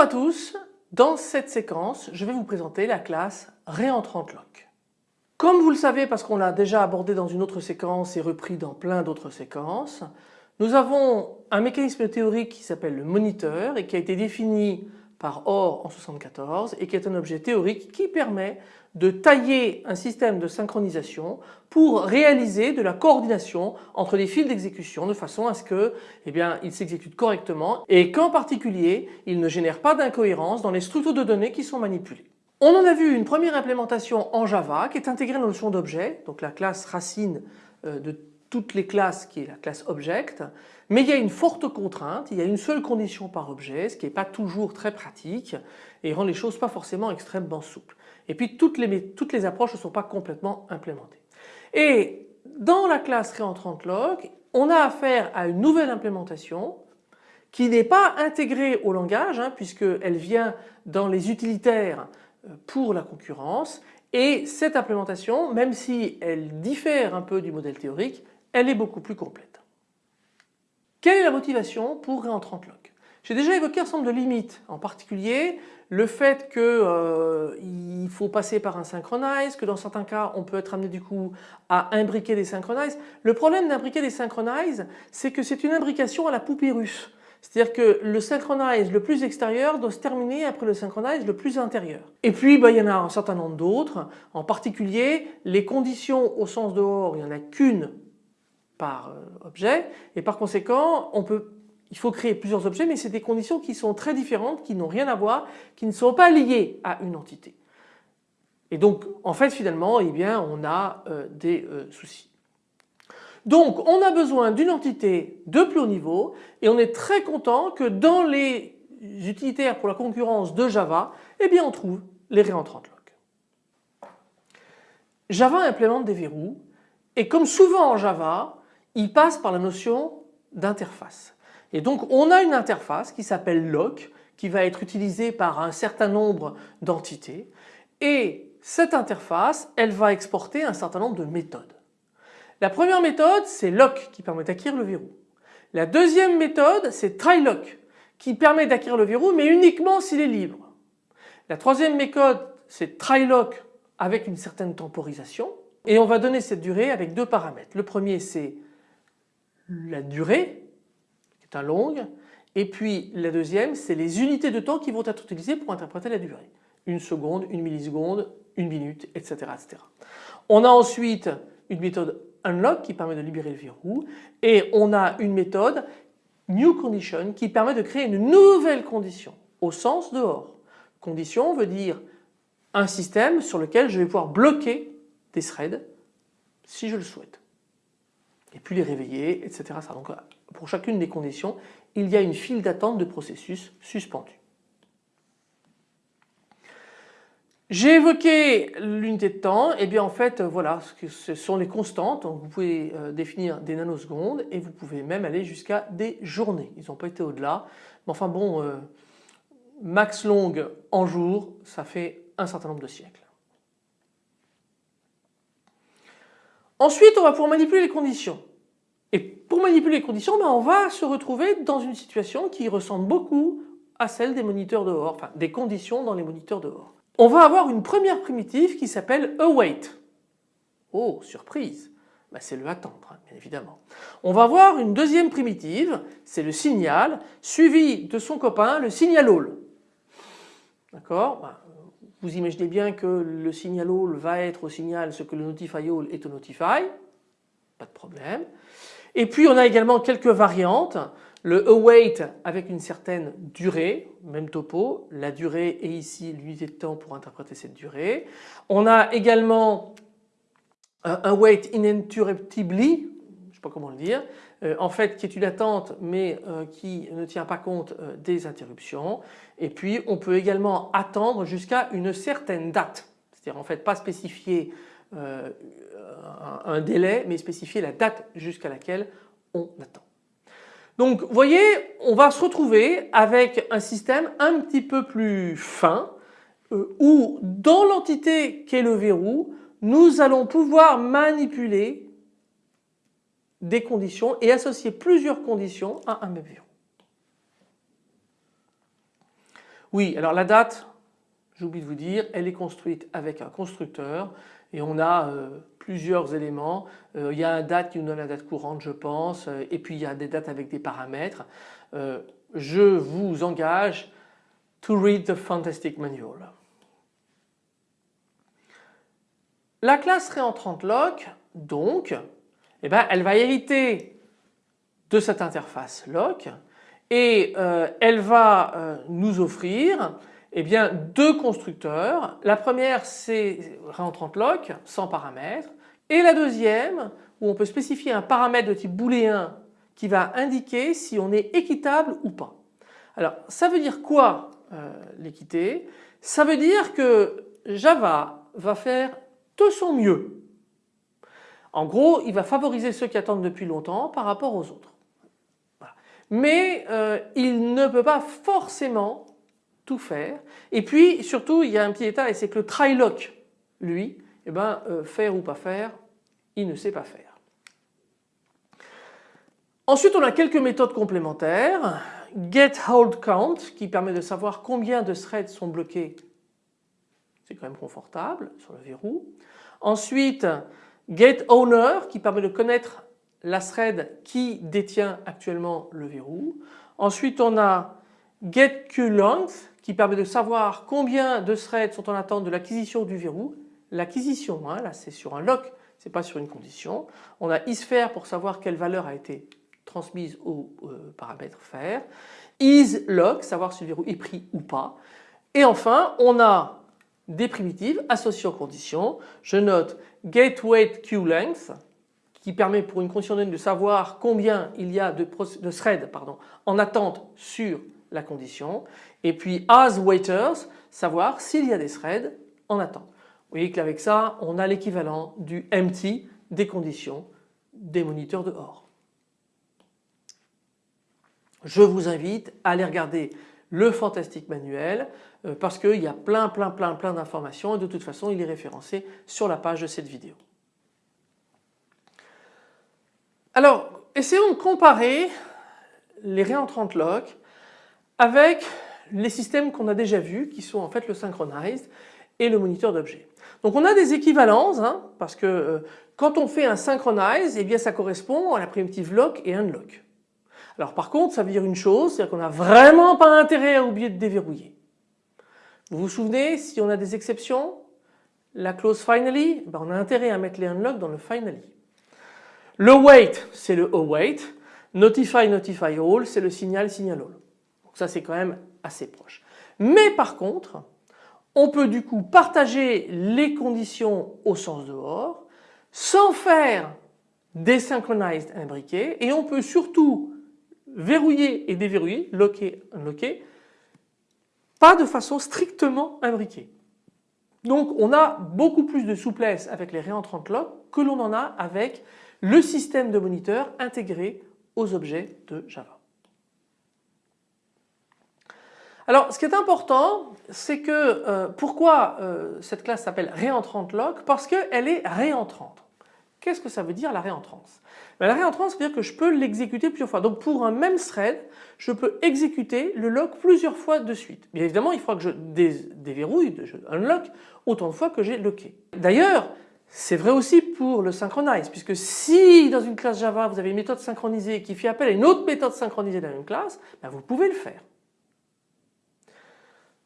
à tous, dans cette séquence je vais vous présenter la classe RéentranteLock. Comme vous le savez parce qu'on l'a déjà abordé dans une autre séquence et repris dans plein d'autres séquences, nous avons un mécanisme théorique qui s'appelle le moniteur et qui a été défini par OR en 74 et qui est un objet théorique qui permet de tailler un système de synchronisation pour réaliser de la coordination entre les fils d'exécution de façon à ce que eh bien, il s'exécute correctement et qu'en particulier il ne génère pas d'incohérence dans les structures de données qui sont manipulées. On en a vu une première implémentation en Java qui est intégrée dans la notion d'objet, donc la classe racine euh, de toutes les classes qui est la classe object, mais il y a une forte contrainte, il y a une seule condition par objet, ce qui n'est pas toujours très pratique et rend les choses pas forcément extrêmement souples. Et puis toutes les, toutes les approches ne sont pas complètement implémentées. Et dans la classe RéentranteLock, on a affaire à une nouvelle implémentation qui n'est pas intégrée au langage hein, puisqu'elle vient dans les utilitaires euh, pour la concurrence et cette implémentation, même si elle diffère un peu du modèle théorique, elle est beaucoup plus complète. Quelle est la motivation pour RéentranteLock J'ai déjà évoqué un certain nombre de limites, en particulier le fait qu'il euh, faut passer par un synchronize, que dans certains cas on peut être amené du coup à imbriquer des synchronize. Le problème d'imbriquer des synchronize, c'est que c'est une imbrication à la poupée russe. C'est-à-dire que le synchronize le plus extérieur doit se terminer après le synchronize le plus intérieur. Et puis bah, il y en a un certain nombre d'autres, en particulier les conditions au sens dehors, il n'y en a qu'une par euh, objet et par conséquent on peut il faut créer plusieurs objets mais c'est des conditions qui sont très différentes, qui n'ont rien à voir, qui ne sont pas liées à une entité. Et donc en fait finalement eh bien, on a euh, des euh, soucis. Donc on a besoin d'une entité de plus haut niveau et on est très content que dans les utilitaires pour la concurrence de Java, eh bien on trouve les réentrantes lock. Java implémente des verrous et comme souvent en Java, il passe par la notion d'interface. Et donc on a une interface qui s'appelle lock qui va être utilisée par un certain nombre d'entités et cette interface elle va exporter un certain nombre de méthodes. La première méthode c'est lock qui permet d'acquérir le verrou. La deuxième méthode c'est trylock qui permet d'acquérir le verrou mais uniquement s'il est libre. La troisième méthode c'est trylock avec une certaine temporisation et on va donner cette durée avec deux paramètres. Le premier c'est la durée, qui est un long, et puis la deuxième, c'est les unités de temps qui vont être utilisées pour interpréter la durée. Une seconde, une milliseconde, une minute, etc. etc. On a ensuite une méthode unlock qui permet de libérer le verrou et on a une méthode new condition qui permet de créer une nouvelle condition au sens dehors. Condition veut dire un système sur lequel je vais pouvoir bloquer des threads si je le souhaite et puis les réveiller, etc. Donc pour chacune des conditions, il y a une file d'attente de processus suspendu. J'ai évoqué l'unité de temps, et bien en fait voilà ce sont les constantes, vous pouvez euh, définir des nanosecondes et vous pouvez même aller jusqu'à des journées, ils n'ont pas été au-delà, mais enfin bon euh, max long en jour ça fait un certain nombre de siècles. Ensuite, on va pouvoir manipuler les conditions. Et pour manipuler les conditions, ben, on va se retrouver dans une situation qui ressemble beaucoup à celle des moniteurs dehors, enfin des conditions dans les moniteurs dehors. On va avoir une première primitive qui s'appelle await. Oh, surprise ben, C'est le attendre, hein, bien évidemment. On va avoir une deuxième primitive, c'est le signal, suivi de son copain, le signal all. D'accord? Ben, vous imaginez bien que le signal all va être au signal ce que le notify all est au notify, pas de problème. Et puis on a également quelques variantes, le await avec une certaine durée, même topo, la durée est ici l'unité de temps pour interpréter cette durée. On a également un await ininterruptibly, je ne sais pas comment le dire, euh, en fait qui est une attente mais euh, qui ne tient pas compte euh, des interruptions. Et puis on peut également attendre jusqu'à une certaine date, c'est-à-dire en fait pas spécifier un délai mais spécifier la date jusqu'à laquelle on attend. Donc vous voyez on va se retrouver avec un système un petit peu plus fin où dans l'entité qu'est le verrou nous allons pouvoir manipuler des conditions et associer plusieurs conditions à un même verrou. Oui, alors la date, j'oublie de vous dire, elle est construite avec un constructeur et on a euh, plusieurs éléments. Euh, il y a une date qui nous donne la date courante je pense euh, et puis il y a des dates avec des paramètres. je vous engage to read the fantastic manual. La classe réentrante lock donc eh ben, elle va hériter de cette interface lock et elle va nous offrir eh bien deux constructeurs. La première c'est réentrante lock sans paramètres et la deuxième où on peut spécifier un paramètre de type booléen qui va indiquer si on est équitable ou pas. Alors ça veut dire quoi euh, l'équité? Ça veut dire que Java va faire de son mieux. En gros il va favoriser ceux qui attendent depuis longtemps par rapport aux autres. Mais euh, il ne peut pas forcément tout faire. Et puis surtout il y a un petit état et c'est que le try-lock lui, eh ben, euh, faire ou pas faire, il ne sait pas faire. Ensuite on a quelques méthodes complémentaires. Get hold count qui permet de savoir combien de threads sont bloqués. C'est quand même confortable sur le verrou. Ensuite get owner qui permet de connaître la thread qui détient actuellement le verrou. Ensuite on a get queue qui permet de savoir combien de threads sont en attente de l'acquisition du verrou. L'acquisition, hein, là c'est sur un lock, c'est pas sur une condition. On a isFair pour savoir quelle valeur a été transmise au euh, paramètre faire. isLock, savoir si le verrou est pris ou pas. Et enfin on a des primitives associées aux conditions. Je note getWaitQLength qui permet pour une condition donnée de savoir combien il y a de, threads en attente sur la condition et puis as waiters savoir s'il y a des threads en attente. Vous voyez qu'avec ça on a l'équivalent du empty des conditions des moniteurs dehors. Je vous invite à aller regarder le fantastique manuel parce qu'il y a plein plein plein plein d'informations et de toute façon il est référencé sur la page de cette vidéo. Alors essayons de comparer les réentrantes lock avec les systèmes qu'on a déjà vus qui sont en fait le synchronized et le moniteur d'objets. Donc on a des équivalences hein, parce que euh, quand on fait un synchronize, eh bien ça correspond à la primitive lock et unlock. Alors par contre ça veut dire une chose, c'est-à-dire qu'on n'a vraiment pas intérêt à oublier de déverrouiller. Vous vous souvenez si on a des exceptions La clause finally, ben on a intérêt à mettre les unlock dans le finally. Le wait c'est le await, notify notify all c'est le signal signal all. Donc ça c'est quand même assez proche. Mais par contre on peut du coup partager les conditions au sens dehors sans faire des synchronized imbriqués et on peut surtout verrouiller et déverrouiller, locker, unlocker, pas de façon strictement imbriquée. Donc on a beaucoup plus de souplesse avec les réentrantes lock que l'on en a avec le système de moniteur intégré aux objets de Java. Alors ce qui est important c'est que euh, pourquoi euh, cette classe s'appelle réentrante lock Parce qu'elle est réentrante. Qu'est-ce que ça veut dire la réentrance? Ben, La réentrance veut dire que je peux l'exécuter plusieurs fois. Donc pour un même thread je peux exécuter le lock plusieurs fois de suite. Bien évidemment il faudra que je déverrouille, je unlock autant de fois que j'ai locké. D'ailleurs c'est vrai aussi pour le synchronize puisque si dans une classe Java vous avez une méthode synchronisée qui fait appel à une autre méthode synchronisée dans la même classe, ben, vous pouvez le faire.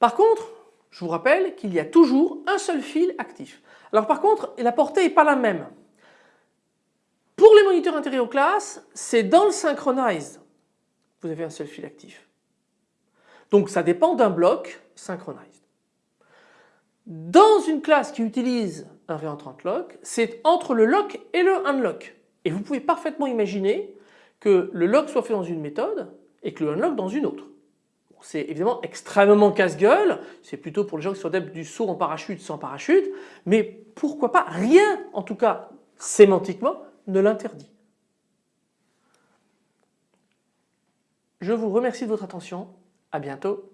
Par contre, je vous rappelle qu'il y a toujours un seul fil actif. Alors par contre, la portée n'est pas la même. Intégrés aux classes, c'est dans le synchronize vous avez un seul fil actif. Donc ça dépend d'un bloc synchronized. Dans une classe qui utilise un réentrant lock, c'est entre le lock et le unlock. Et vous pouvez parfaitement imaginer que le lock soit fait dans une méthode et que le unlock dans une autre c'est évidemment extrêmement casse-gueule, c'est plutôt pour les gens qui sont adeptes du saut en parachute sans parachute, mais pourquoi pas, rien en tout cas sémantiquement ne l'interdit. Je vous remercie de votre attention, à bientôt.